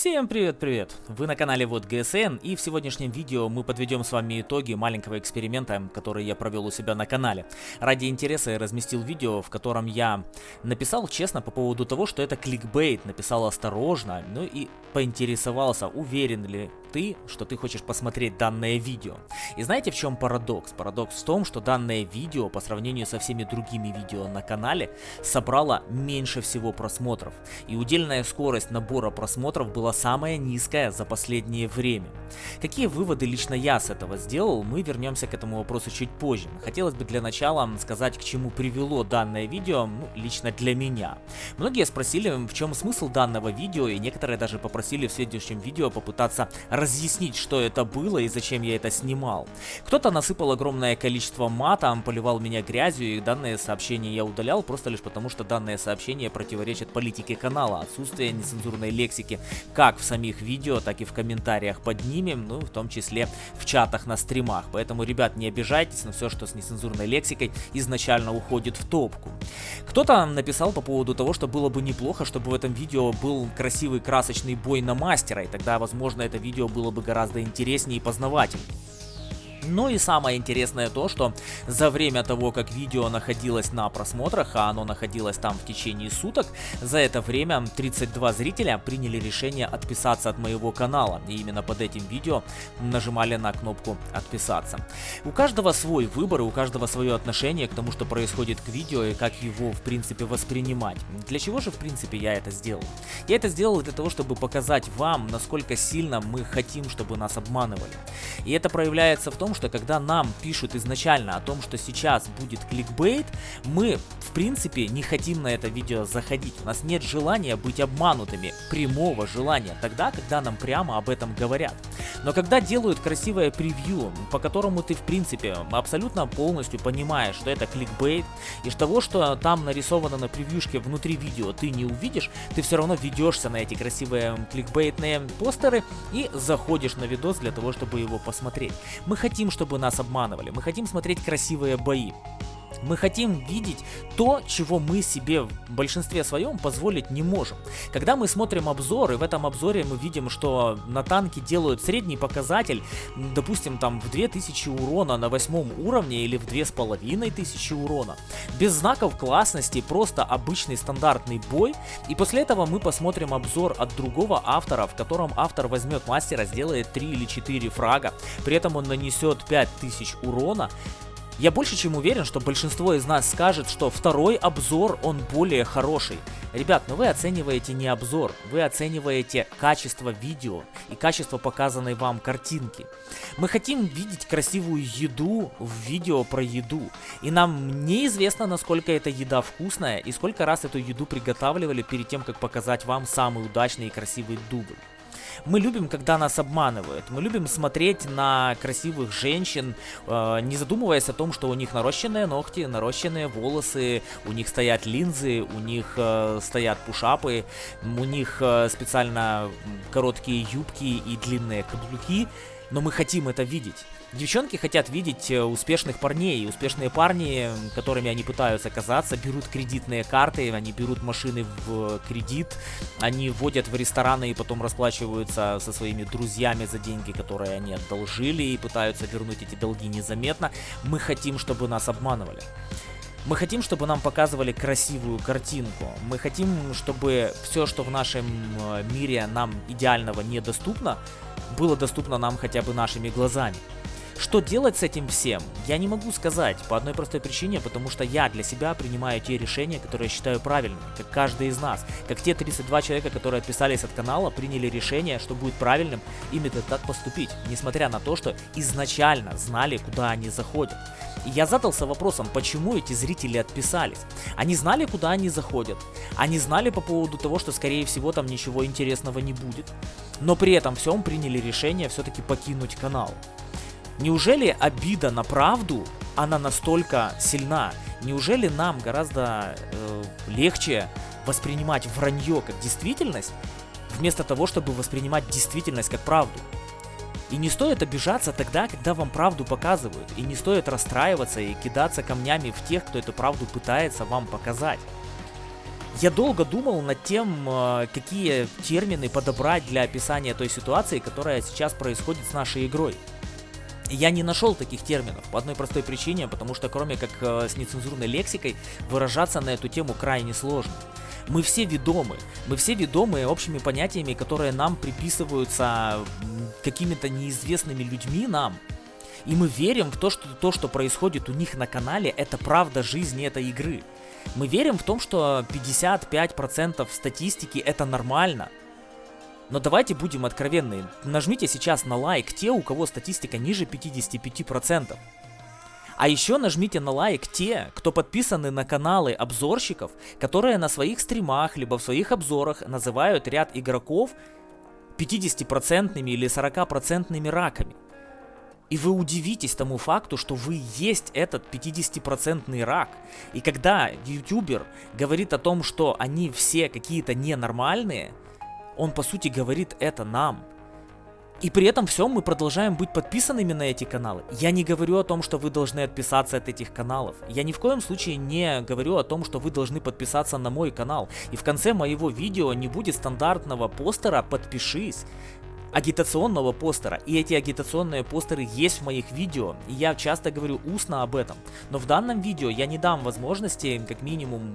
Всем привет-привет! Вы на канале Вот ГСН и в сегодняшнем видео мы подведем с вами итоги маленького эксперимента, который я провел у себя на канале. Ради интереса я разместил видео, в котором я написал честно по поводу того, что это кликбейт, написал осторожно, ну и поинтересовался, уверен ли ты, что ты хочешь посмотреть данное видео. И знаете в чем парадокс? Парадокс в том, что данное видео по сравнению со всеми другими видео на канале собрало меньше всего просмотров. И удельная скорость набора просмотров была самая низкая за последнее время. Какие выводы лично я с этого сделал, мы вернемся к этому вопросу чуть позже. Хотелось бы для начала сказать, к чему привело данное видео, ну, лично для меня. Многие спросили, в чем смысл данного видео, и некоторые даже попросили в следующем видео попытаться разъяснить, что это было и зачем я это снимал. Кто-то насыпал огромное количество мата, поливал меня грязью, и данное сообщение я удалял просто лишь потому, что данное сообщение противоречит политике канала, отсутствие нецензурной лексики как в самих видео, так и в комментариях под ними, ну, в том числе в чатах на стримах. Поэтому, ребят, не обижайтесь на все, что с нецензурной лексикой изначально уходит в топку. Кто-то написал по поводу того, что было бы неплохо, чтобы в этом видео был красивый красочный бой на мастера, и тогда, возможно, это видео было бы гораздо интереснее и познавательнее. Ну и самое интересное то, что за время того, как видео находилось на просмотрах, а оно находилось там в течение суток, за это время 32 зрителя приняли решение отписаться от моего канала. И именно под этим видео нажимали на кнопку «Отписаться». У каждого свой выбор у каждого свое отношение к тому, что происходит к видео и как его в принципе воспринимать. Для чего же в принципе я это сделал? Я это сделал для того, чтобы показать вам, насколько сильно мы хотим, чтобы нас обманывали. И это проявляется в том, том, что когда нам пишут изначально о том, что сейчас будет кликбейт, мы в принципе не хотим на это видео заходить. У нас нет желания быть обманутыми, прямого желания, тогда, когда нам прямо об этом говорят. Но когда делают красивое превью, по которому ты в принципе абсолютно полностью понимаешь, что это кликбейт, и того, что там нарисовано на превьюшке внутри видео ты не увидишь, ты все равно ведешься на эти красивые кликбейтные постеры и заходишь на видос для того, чтобы его посмотреть. Мы хотим хотим, чтобы нас обманывали, мы хотим смотреть красивые бои. Мы хотим видеть то, чего мы себе в большинстве своем позволить не можем. Когда мы смотрим обзор, и в этом обзоре мы видим, что на танке делают средний показатель, допустим, там в 2000 урона на восьмом уровне или в 2500 урона, без знаков классности, просто обычный стандартный бой, и после этого мы посмотрим обзор от другого автора, в котором автор возьмет мастера, сделает 3 или 4 фрага, при этом он нанесет 5000 урона, я больше чем уверен, что большинство из нас скажет, что второй обзор, он более хороший. Ребят, но вы оцениваете не обзор, вы оцениваете качество видео и качество показанной вам картинки. Мы хотим видеть красивую еду в видео про еду. И нам неизвестно, насколько эта еда вкусная и сколько раз эту еду приготавливали перед тем, как показать вам самый удачный и красивый дубль. Мы любим, когда нас обманывают. Мы любим смотреть на красивых женщин, э, не задумываясь о том, что у них нарощенные ногти, нарощенные волосы, у них стоят линзы, у них э, стоят пушапы, у них э, специально короткие юбки и длинные каблуки но мы хотим это видеть. Девчонки хотят видеть э, успешных парней, успешные парни, которыми они пытаются казаться, берут кредитные карты, они берут машины в кредит, они вводят в рестораны и потом расплачиваются со своими друзьями за деньги, которые они одолжили, и пытаются вернуть эти долги незаметно. Мы хотим, чтобы нас обманывали. Мы хотим, чтобы нам показывали красивую картинку. Мы хотим, чтобы все, что в нашем э, мире нам идеального недоступно, было доступно нам хотя бы нашими глазами. Что делать с этим всем, я не могу сказать, по одной простой причине, потому что я для себя принимаю те решения, которые я считаю правильными, как каждый из нас. Как те 32 человека, которые отписались от канала, приняли решение, что будет правильным именно так поступить, несмотря на то, что изначально знали, куда они заходят. И я задался вопросом, почему эти зрители отписались. Они знали, куда они заходят. Они знали по поводу того, что, скорее всего, там ничего интересного не будет. Но при этом всем приняли решение все-таки покинуть канал. Неужели обида на правду, она настолько сильна? Неужели нам гораздо э, легче воспринимать вранье как действительность, вместо того, чтобы воспринимать действительность как правду? И не стоит обижаться тогда, когда вам правду показывают. И не стоит расстраиваться и кидаться камнями в тех, кто эту правду пытается вам показать. Я долго думал над тем, э, какие термины подобрать для описания той ситуации, которая сейчас происходит с нашей игрой. Я не нашел таких терминов по одной простой причине, потому что кроме как э, с нецензурной лексикой выражаться на эту тему крайне сложно. Мы все ведомы, мы все ведомы общими понятиями, которые нам приписываются какими-то неизвестными людьми нам. И мы верим в то, что то, что происходит у них на канале, это правда жизни этой игры. Мы верим в том, что 55% статистики это нормально. Но давайте будем откровенны. Нажмите сейчас на лайк те, у кого статистика ниже 55%. А еще нажмите на лайк те, кто подписаны на каналы обзорщиков, которые на своих стримах либо в своих обзорах называют ряд игроков 50% или 40% раками. И вы удивитесь тому факту, что вы есть этот 50% рак. И когда ютубер говорит о том, что они все какие-то ненормальные, он по сути говорит это нам. И при этом всем мы продолжаем быть подписанными на эти каналы. Я не говорю о том, что вы должны отписаться от этих каналов. Я ни в коем случае не говорю о том, что вы должны подписаться на мой канал. И в конце моего видео не будет стандартного постера «Подпишись» агитационного постера. И эти агитационные постеры есть в моих видео. И я часто говорю устно об этом. Но в данном видео я не дам возможности, как минимум,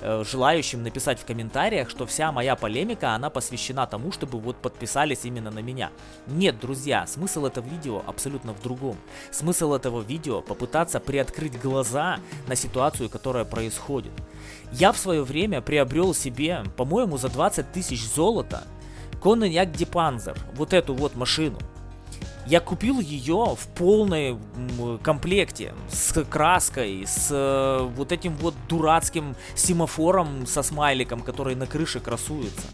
э, желающим написать в комментариях, что вся моя полемика, она посвящена тому, чтобы вот подписались именно на меня. Нет, друзья, смысл этого видео абсолютно в другом. Смысл этого видео попытаться приоткрыть глаза на ситуацию, которая происходит. Я в свое время приобрел себе, по-моему, за 20 тысяч золота Конненяк Дипанзер, вот эту вот машину. Я купил ее в полной комплекте, с краской, с э, вот этим вот дурацким семафором со смайликом, который на крыше красуется.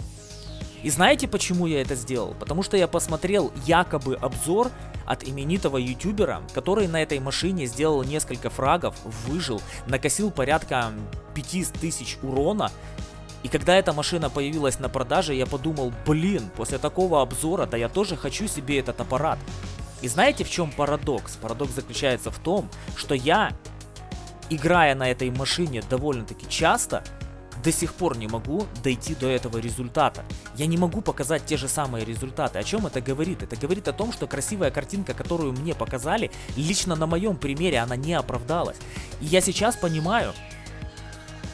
И знаете, почему я это сделал? Потому что я посмотрел якобы обзор от именитого ютубера, который на этой машине сделал несколько фрагов, выжил, накосил порядка 5000 урона и когда эта машина появилась на продаже, я подумал, блин, после такого обзора, да я тоже хочу себе этот аппарат. И знаете в чем парадокс? Парадокс заключается в том, что я, играя на этой машине довольно-таки часто, до сих пор не могу дойти до этого результата. Я не могу показать те же самые результаты. О чем это говорит? Это говорит о том, что красивая картинка, которую мне показали, лично на моем примере она не оправдалась. И я сейчас понимаю,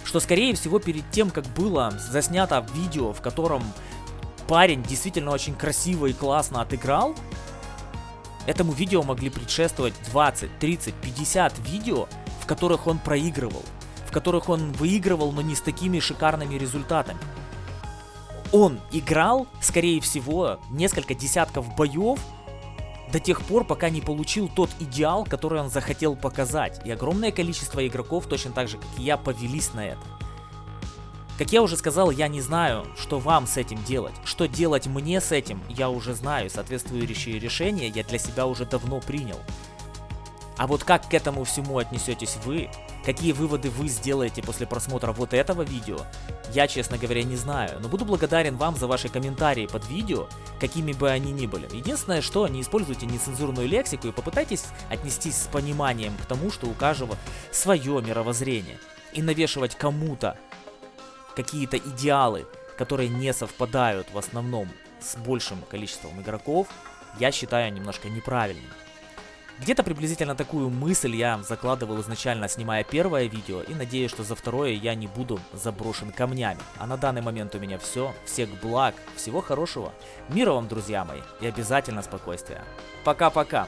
что скорее всего перед тем, как было заснято видео, в котором парень действительно очень красиво и классно отыграл, этому видео могли предшествовать 20, 30, 50 видео, в которых он проигрывал, в которых он выигрывал, но не с такими шикарными результатами. Он играл, скорее всего, несколько десятков боев, до тех пор, пока не получил тот идеал, который он захотел показать. И огромное количество игроков, точно так же, как и я, повелись на это. Как я уже сказал, я не знаю, что вам с этим делать. Что делать мне с этим, я уже знаю. Соответствующие решения я для себя уже давно принял. А вот как к этому всему отнесетесь вы, какие выводы вы сделаете после просмотра вот этого видео, я, честно говоря, не знаю, но буду благодарен вам за ваши комментарии под видео, какими бы они ни были. Единственное, что не используйте нецензурную лексику и попытайтесь отнестись с пониманием к тому, что у каждого свое мировоззрение. И навешивать кому-то какие-то идеалы, которые не совпадают в основном с большим количеством игроков, я считаю немножко неправильным. Где-то приблизительно такую мысль я закладывал изначально, снимая первое видео, и надеюсь, что за второе я не буду заброшен камнями. А на данный момент у меня все. Всех благ, всего хорошего, мира вам, друзья мои, и обязательно спокойствия. Пока-пока.